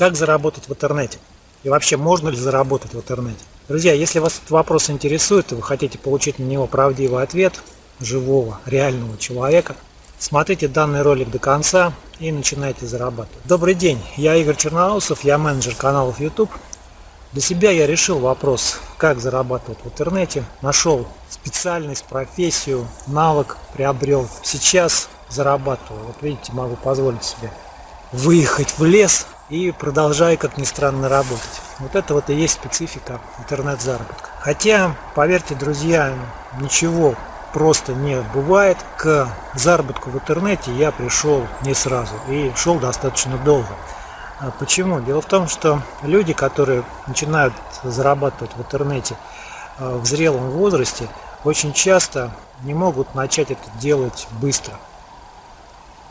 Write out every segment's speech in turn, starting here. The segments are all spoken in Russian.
Как заработать в интернете? И вообще, можно ли заработать в интернете? Друзья, если вас этот вопрос интересует, и вы хотите получить на него правдивый ответ живого, реального человека, смотрите данный ролик до конца и начинайте зарабатывать. Добрый день, я Игорь Черноусов, я менеджер каналов YouTube. Для себя я решил вопрос, как зарабатывать в интернете. Нашел специальность, профессию, навык приобрел. Сейчас зарабатываю. Вот видите, могу позволить себе выехать в лес и продолжаю, как ни странно, работать. Вот это вот и есть специфика интернет-заработка. Хотя, поверьте, друзья, ничего просто не бывает. К заработку в интернете я пришел не сразу и шел достаточно долго. А почему? Дело в том, что люди, которые начинают зарабатывать в интернете а, в зрелом возрасте, очень часто не могут начать это делать быстро.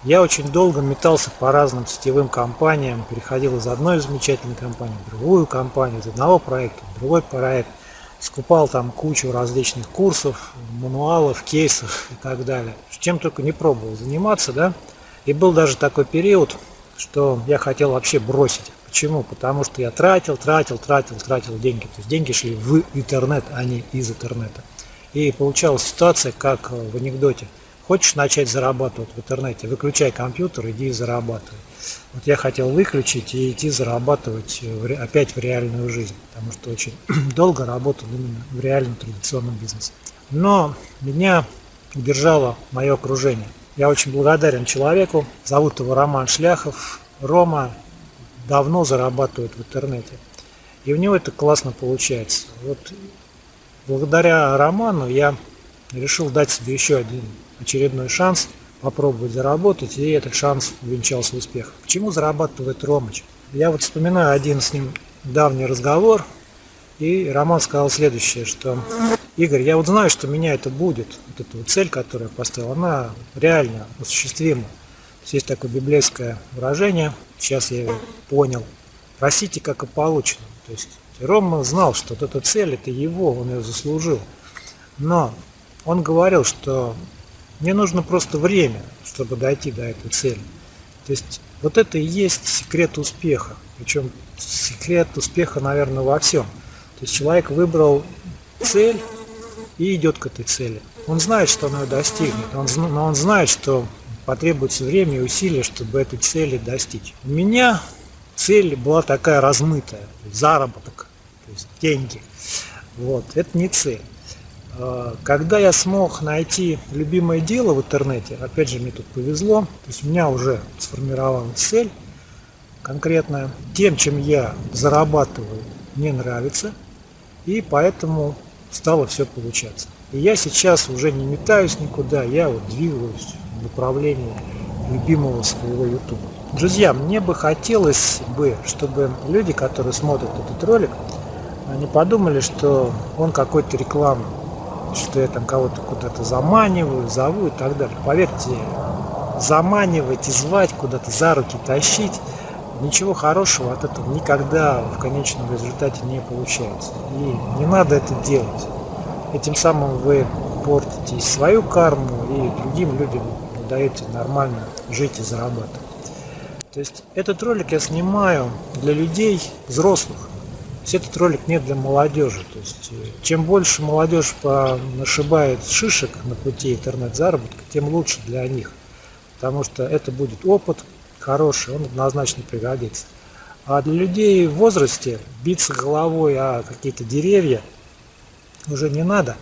Я очень долго метался по разным сетевым компаниям, переходил из одной замечательной компании в другую компанию, из одного проекта в другой проект, скупал там кучу различных курсов, мануалов, кейсов и так далее. Чем только не пробовал заниматься, да. И был даже такой период, что я хотел вообще бросить. Почему? Потому что я тратил, тратил, тратил, тратил деньги. То есть деньги шли в интернет, а не из интернета. И получалась ситуация, как в анекдоте – Хочешь начать зарабатывать в интернете, выключай компьютер, иди и зарабатывай. Вот я хотел выключить и идти зарабатывать опять в реальную жизнь, потому что очень долго работал именно в реальном традиционном бизнесе. Но меня удержало мое окружение. Я очень благодарен человеку, зовут его Роман Шляхов. Рома давно зарабатывает в интернете. И у него это классно получается. Вот благодаря Роману я решил дать себе еще один очередной шанс попробовать заработать, и этот шанс увенчался успехом. Почему зарабатывает Ромыч? Я вот вспоминаю один с ним давний разговор, и Роман сказал следующее, что Игорь, я вот знаю, что меня это будет, вот эта вот цель, которую я поставил, она реально осуществима. Есть такое библейское выражение, сейчас я его понял. Просите, как и получено. То есть Рома знал, что вот эта цель, это его, он ее заслужил. Но он говорил, что мне нужно просто время, чтобы дойти до этой цели. То есть вот это и есть секрет успеха. Причем секрет успеха, наверное, во всем. То есть человек выбрал цель и идет к этой цели. Он знает, что он ее достигнет, он, но он знает, что потребуется время и усилия, чтобы этой цели достичь. У меня цель была такая размытая, заработок, то есть деньги. Вот, это не цель. А, когда я смог найти любимое дело в интернете, опять же мне тут повезло, то есть у меня уже сформировалась цель конкретная, тем, чем я зарабатываю, мне нравится, и поэтому стало все получаться. И я сейчас уже не метаюсь никуда, я вот двигаюсь в направлении любимого своего YouTube. Друзья, мне бы хотелось бы, чтобы люди, которые смотрят этот ролик, они подумали, что он какой-то рекламный что я там кого-то куда-то заманиваю, зову и так далее. Поверьте, заманивать и звать куда-то за руки тащить, ничего хорошего от этого никогда в конечном результате не получается. И не надо это делать. Этим самым вы портите свою карму и другим людям не даете нормально жить и зарабатывать. То есть этот ролик я снимаю для людей взрослых, есть этот ролик не для молодежи. То есть, э, чем больше молодежь нашибает шишек на пути интернет-заработка, тем лучше для них. Потому что это будет опыт хороший, он однозначно пригодится. А для людей в возрасте биться головой о какие-то деревья уже не надо.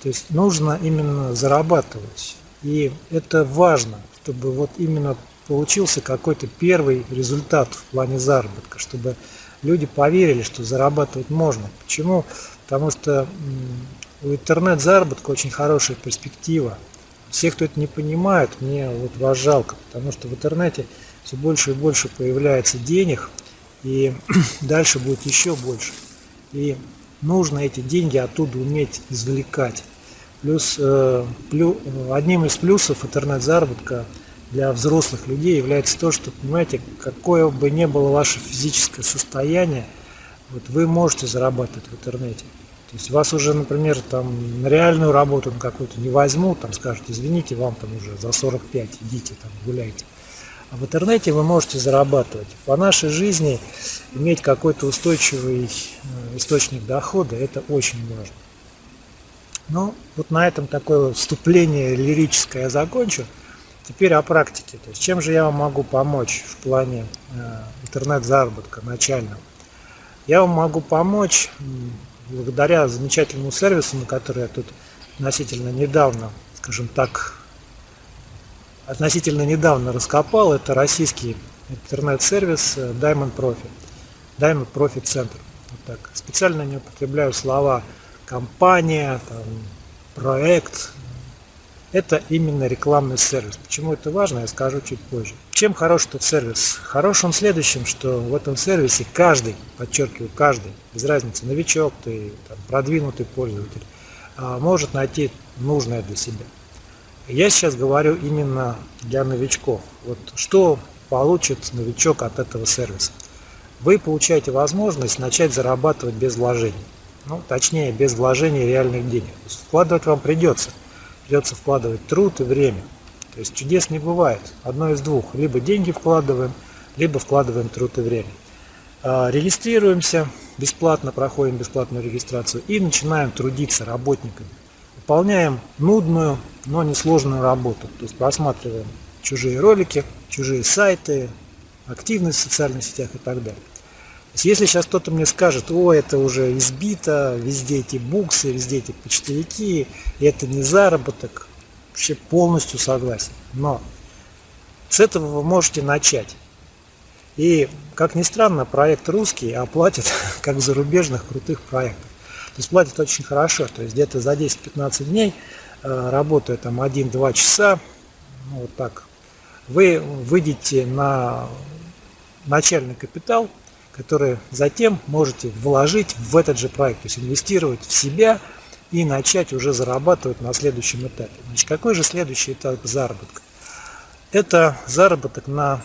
То есть нужно именно зарабатывать. И это важно, чтобы вот именно получился какой-то первый результат в плане заработка, чтобы люди поверили, что зарабатывать можно. Почему? Потому что у интернет-заработка очень хорошая перспектива. Все, кто это не понимает, мне вот вас жалко, потому что в интернете все больше и больше появляется денег, и дальше будет еще больше. И нужно эти деньги оттуда уметь извлекать. Плюс, э, плю, одним из плюсов интернет-заработка – для взрослых людей является то, что, понимаете, какое бы ни было ваше физическое состояние, вот вы можете зарабатывать в интернете. То есть вас уже, например, там на реальную работу на какую-то не возьмут, там скажут, извините, вам там уже за 45, идите там гуляйте. А в интернете вы можете зарабатывать. По нашей жизни иметь какой-то устойчивый э, источник дохода – это очень важно. Ну, вот на этом такое вступление лирическое я закончу. Теперь о практике. То есть, чем же я вам могу помочь в плане э, интернет-заработка начального? Я вам могу помочь благодаря замечательному сервису, на который я тут относительно недавно, скажем так, относительно недавно раскопал. Это российский интернет-сервис э, Diamond Profit. Diamond Profit Center. Вот так. Специально не употребляю слова компания, там, проект. Это именно рекламный сервис. Почему это важно, я скажу чуть позже. Чем хорош этот сервис? Хорош он следующим, что в этом сервисе каждый, подчеркиваю, каждый, без разницы, новичок ты, там, продвинутый пользователь, а, может найти нужное для себя. Я сейчас говорю именно для новичков. Вот что получит новичок от этого сервиса? Вы получаете возможность начать зарабатывать без вложений. Ну, точнее, без вложения реальных денег. Вкладывать вам придется. Придется вкладывать труд и время. То есть чудес не бывает. Одно из двух. Либо деньги вкладываем, либо вкладываем труд и время. А, регистрируемся бесплатно, проходим бесплатную регистрацию и начинаем трудиться работниками. Выполняем нудную, но несложную работу. То есть просматриваем чужие ролики, чужие сайты, активность в социальных сетях и так далее. Если сейчас кто-то мне скажет, о, это уже избито, везде эти буксы, везде эти почтовики, это не заработок, вообще полностью согласен. Но с этого вы можете начать. И, как ни странно, проект русский оплатит, как в зарубежных крутых проектах. То есть платит очень хорошо, то есть где-то за 10-15 дней, э, работая там 1-2 часа, ну, вот так, вы выйдете на начальный капитал, который затем можете вложить в этот же проект, то есть инвестировать в себя и начать уже зарабатывать на следующем этапе. Значит, какой же следующий этап заработка? Это заработок на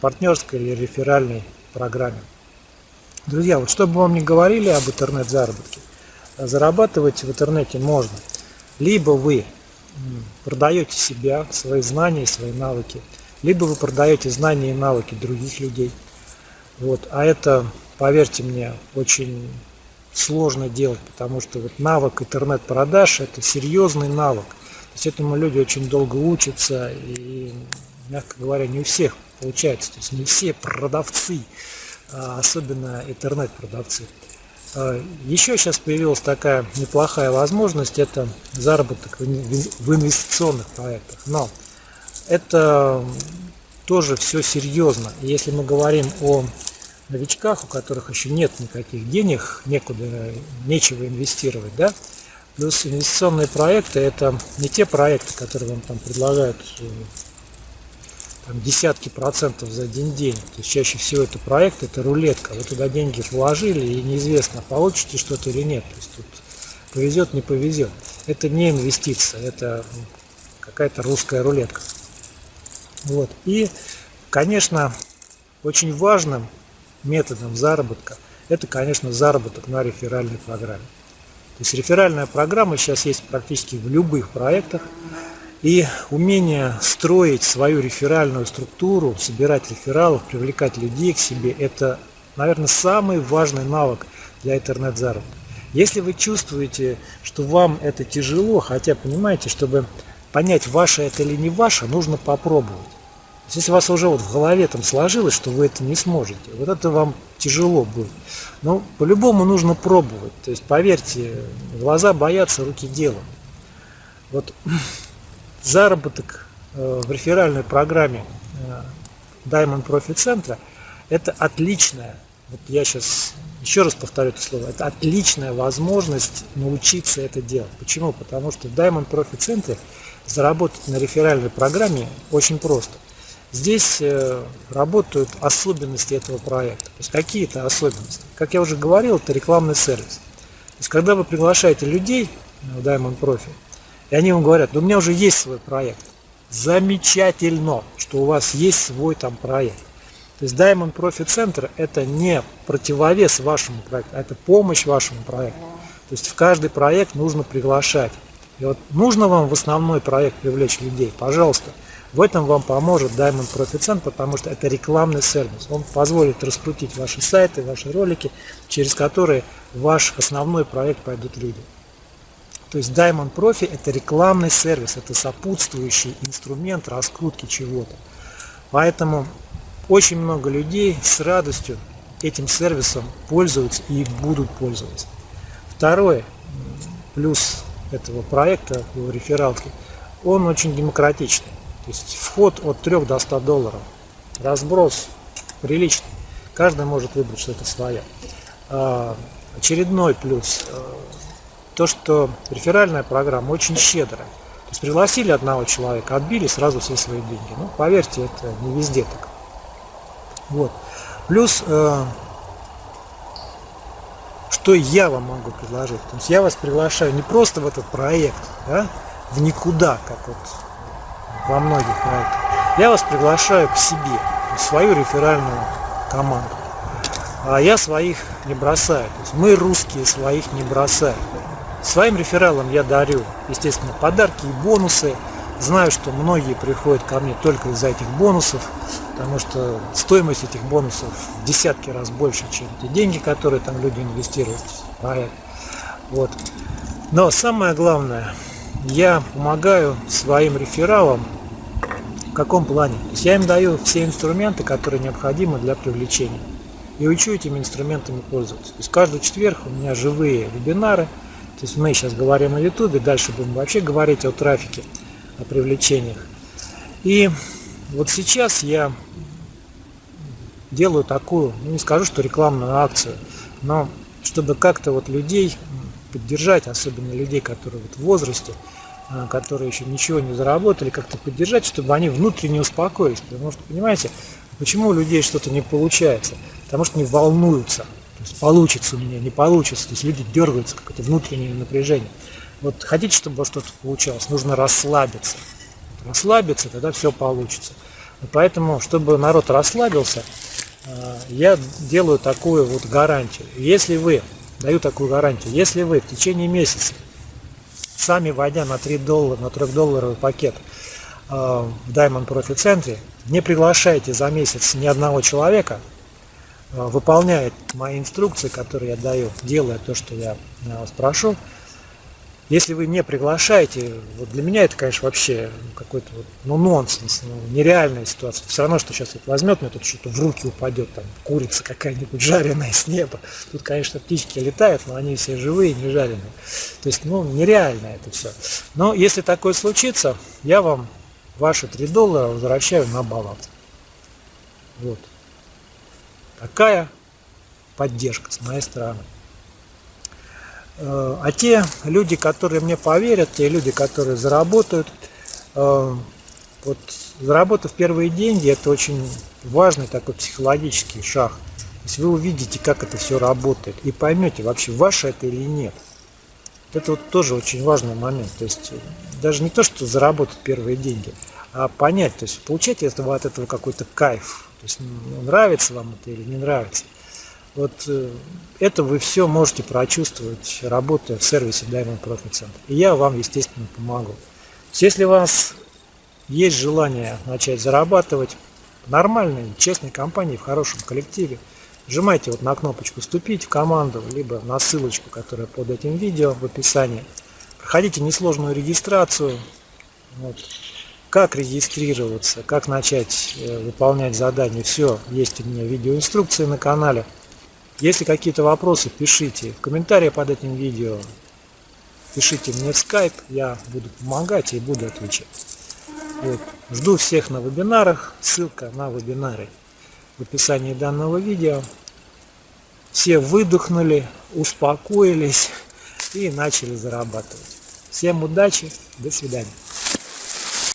партнерской или реферальной программе. Друзья, вот чтобы вам не говорили об интернет-заработке, зарабатывать в интернете можно. Либо вы продаете себя, свои знания, свои навыки, либо вы продаете знания и навыки других людей. Вот. А это, поверьте мне, очень сложно делать, потому что вот навык интернет-продаж – это серьезный навык. То есть этому люди очень долго учатся, и, мягко говоря, не у всех получается. То есть не все продавцы, а особенно интернет-продавцы. А, еще сейчас появилась такая неплохая возможность, это заработок в инвестиционных проектах. Но это тоже все серьезно. если мы говорим о новичках, у которых еще нет никаких денег, некуда, нечего инвестировать, да, плюс инвестиционные проекты это не те проекты, которые вам там предлагают э, там, десятки процентов за один день. То есть чаще всего это проект, это рулетка. Вы туда деньги вложили и неизвестно, получите что-то или нет. То есть тут повезет, не повезет. Это не инвестиция, это какая-то русская рулетка. Вот. И, конечно, очень важным методом заработка это, конечно, заработок на реферальной программе. То есть реферальная программа сейчас есть практически в любых проектах. И умение строить свою реферальную структуру, собирать рефералов, привлекать людей к себе, это, наверное, самый важный навык для интернет-заработка. Если вы чувствуете, что вам это тяжело, хотя понимаете, чтобы понять, ваше это или не ваше, нужно попробовать. Если у вас уже вот в голове там сложилось, что вы это не сможете, вот это вам тяжело будет. Но по-любому нужно пробовать. То есть, поверьте, глаза боятся, руки делают. Вот заработок э, в реферальной программе э, Diamond Profit Center это отличная, вот я сейчас еще раз повторю это слово, это отличная возможность научиться это делать. Почему? Потому что в Diamond Profit Center заработать на реферальной программе очень просто. Здесь э, работают особенности этого проекта. То есть какие-то особенности. Как я уже говорил, это рекламный сервис. То есть когда вы приглашаете людей в Diamond Profit, и они вам говорят, да у меня уже есть свой проект. Замечательно, что у вас есть свой там проект. То есть Diamond Profit Center это не противовес вашему проекту, а это помощь вашему проекту. То есть в каждый проект нужно приглашать. И вот нужно вам в основной проект привлечь людей, пожалуйста, В этом вам поможет Diamond Profit потому что это рекламный сервис. Он позволит раскрутить ваши сайты, ваши ролики, через которые ваш основной проект пойдут люди. То есть Diamond Profi это рекламный сервис, это сопутствующий инструмент раскрутки чего-то. Поэтому очень много людей с радостью этим сервисом пользуются и будут пользоваться. Второе, плюс этого проекта в рефералке, он очень демократичный. То есть вход от 3 до 100 долларов. Разброс приличный. Каждый может выбрать что-то свое. А, очередной плюс. А, то, что реферальная программа очень щедрая. То есть пригласили одного человека, отбили сразу все свои деньги. Ну, поверьте, это не везде так. Вот. Плюс, э, что я вам могу предложить? То есть я вас приглашаю не просто в этот проект, да, в никуда, как вот во многих проектах. Я вас приглашаю к себе, в свою реферальную команду. А я своих не бросаю. То есть мы русские своих не бросаем. Своим рефералам я дарю, естественно, подарки и бонусы. Знаю, что многие приходят ко мне только из-за этих бонусов, потому что стоимость этих бонусов в десятки раз больше, чем те деньги, которые там люди инвестируют проект. Вот. Но самое главное, я помогаю своим рефералам в каком плане? То есть я им даю все инструменты, которые необходимы для привлечения. И учу этими инструментами пользоваться. То есть каждый четверг у меня живые вебинары – то есть мы сейчас говорим о YouTube, дальше будем вообще говорить о трафике, о привлечениях. И вот сейчас я делаю такую, ну не скажу, что рекламную акцию, но чтобы как-то вот людей поддержать, особенно людей, которые вот в возрасте, а, которые еще ничего не заработали, как-то поддержать, чтобы они внутренне успокоились. Потому что, понимаете, почему у людей что-то не получается? Потому что они волнуются. То есть получится у меня, не получится. То есть люди дергаются, какое-то внутреннее напряжение. Вот хотите, чтобы что-то получалось, нужно расслабиться. Расслабиться, тогда все получится. Поэтому, чтобы народ расслабился, э, я делаю такую вот гарантию. Если вы, даю такую гарантию, если вы в течение месяца, сами войдя на 3 доллара, на 3-долларовый пакет э, в Diamond Profit центре, не приглашаете за месяц ни одного человека, Э, выполняет мои инструкции, которые я даю, делая то, что я вас прошу. Если вы не приглашаете, вот для меня это, конечно, вообще какой-то вот, ну, нонсенс, ну, нереальная ситуация. Все равно, что сейчас вот возьмет мне тут что-то в руки упадет, там, курица какая-нибудь жареная с неба. Тут, конечно, птички летают, но они все живые, не жареные. То есть, ну, нереально это все. Но если такое случится, я вам ваши 3 доллара возвращаю на баланс. Вот. Такая поддержка с моей стороны. Э, а те люди, которые мне поверят, те люди, которые заработают, э, вот заработав первые деньги, это очень важный такой психологический шаг. То есть вы увидите, как это все работает, и поймете, вообще ваше это или нет. Это вот тоже очень важный момент. То есть даже не то, что заработать первые деньги, а понять, то есть получать от этого какой-то кайф, то есть ну, нравится вам это или не нравится. Вот э, это вы все можете прочувствовать, работая в сервисе Diamond Profit Center. И я вам, естественно, помогу. Если у вас есть желание начать зарабатывать в нормальной, честной компании, в хорошем коллективе, нажимайте вот на кнопочку «Вступить в команду», либо на ссылочку, которая под этим видео в описании. Проходите несложную регистрацию. Вот как регистрироваться, как начать э, выполнять задания, все есть у меня видеоинструкции на канале. Если какие-то вопросы, пишите в комментарии под этим видео, пишите мне в Skype, я буду помогать и буду отвечать. Вот. Жду всех на вебинарах, ссылка на вебинары в описании данного видео. Все выдохнули, успокоились и начали зарабатывать. Всем удачи, до свидания.